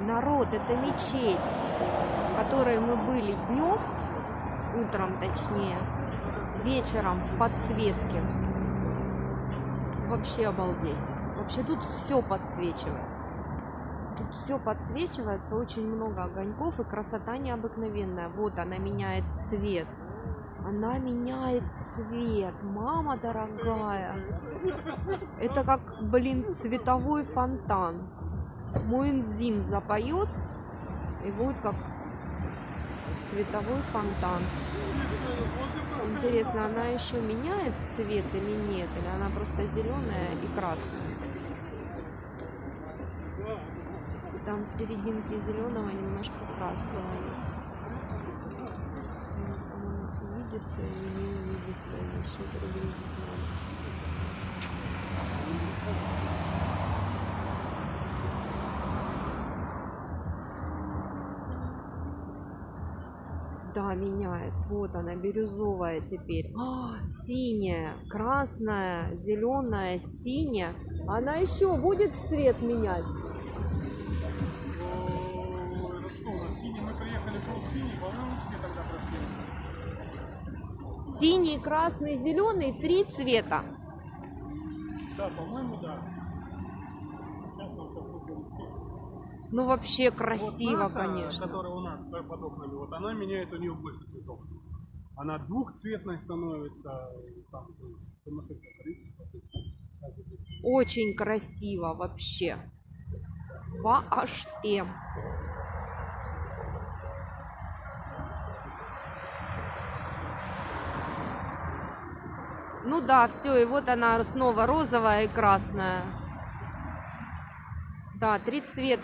Народ, это мечеть, в которой мы были днем, утром точнее, вечером в подсветке. Вообще обалдеть. Вообще тут все подсвечивается. Тут все подсвечивается, очень много огоньков и красота необыкновенная. Вот она меняет цвет. Она меняет цвет. Мама дорогая. Это как, блин, цветовой фонтан. Муэнзин запоет и будет как цветовой фонтан. Интересно, она еще меняет цвет или нет? Или она просто зеленая и красная? Там в серединке зеленого немножко красного есть. М, Увидится или не Да, меняет. Вот она, бирюзовая теперь. А, синяя, красная, зеленая, синяя. Она еще будет цвет менять? Синий, красный, зеленый, три цвета. Да, по-моему, да. Сейчас нам. Ну, вообще Вот красиво, наша, конечно. которая у нас под окнами, вот она меняет у нее больше цветов. Она двухцветной становится, там сумасшедшее количество. Очень красиво вообще. Вообще. Ну да, все, и вот она снова розовая и красная. Да, три цвета.